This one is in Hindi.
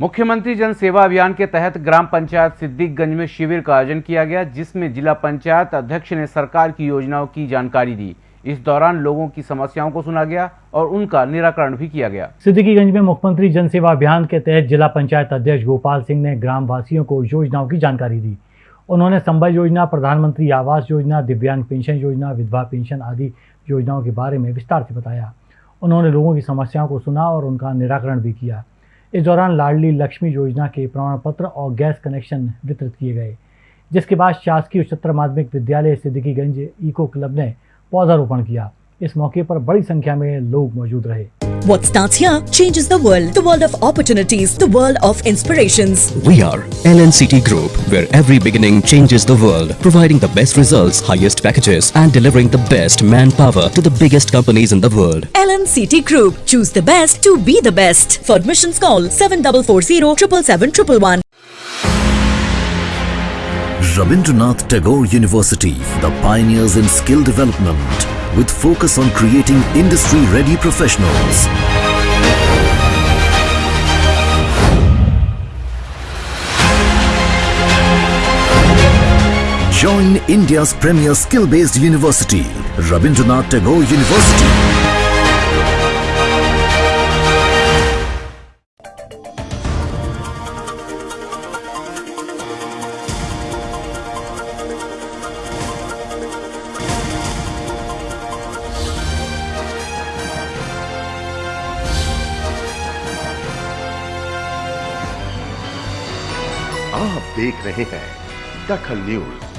मुख्यमंत्री जन सेवा अभियान के तहत ग्राम पंचायत सिद्दीकगंज में शिविर का आयोजन किया गया, जिसमें जिला पंचायत अध्यक्ष ने सरकार की योजनाओं की जानकारी दी। इस दौरान लोगों की समस्याओं को सुना गया और उनका निराकरण भी किया गया। सिद्दीकीगंज में मुख्यमंत्री जन सेवा अभियान के तहत जिला पंचायत अध्यक्ष गोपाल सिंह ने ग्राम वासियों को योजनाओं की जानकारी दी। उन्होंने संबल योजना, प्रधानमंत्री आवास योजना, दिव्यांग पेंशन योजना, विधवा पेंशन आदि योजनाओं के बारे में विस्तार से बताया। उन्होंने लोगों की समस्याओं को सुना और उनका निराकरण भी किया। इस दौरान लाडली लक्ष्मी योजना के प्रमाण पत्र और गैस कनेक्शन वितरित किए गए, जिसके बाद शासकीय उच्चतर माध्यमिक विद्यालय सिद्दीकीगंज इको क्लब ने पौधारोपण किया। इस मौके पर बड़ी संख्या में लोग मौजूद रहे। What starts here changes the world. The world of opportunities, the world of inspirations. We are LNCT Group, where every beginning changes the world, providing the best results, highest packages, and delivering the best manpower to the biggest companies in the world. LNCT Group. Choose the best to be the best. For admissions, call 7440 777 Rabindranath Tagore University, the pioneers in skill development, with focus on creating industry-ready professionals. Join India's premier skill-based university, Rabindranath Tagore University. आप देख रहे हैं दखल न्यूज़।